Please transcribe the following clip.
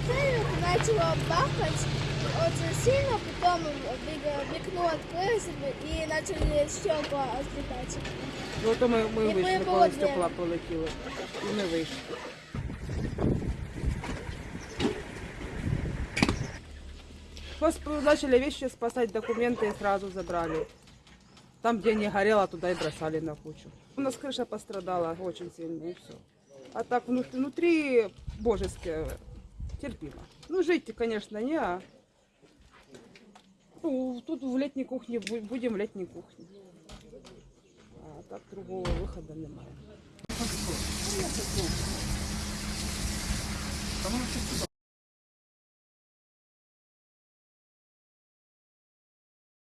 начало бахать очень сильно, потом вик- вікно открылось и начали стекла отлетать. Ну то ми, ми І вийшли, ми коли були стекла полетіли. І ми вийшли. Пос- Начали вещи спасать, документы и сразу забрали. Там, где не горело, туда и бросали на кучу. У нас крыша пострадала очень сильно, и все. А так внутри, внутри божески терпимо. Ну, жить, конечно, не, а ну, тут в летней кухне бу- будем в летней кухне. А так другого выхода немає.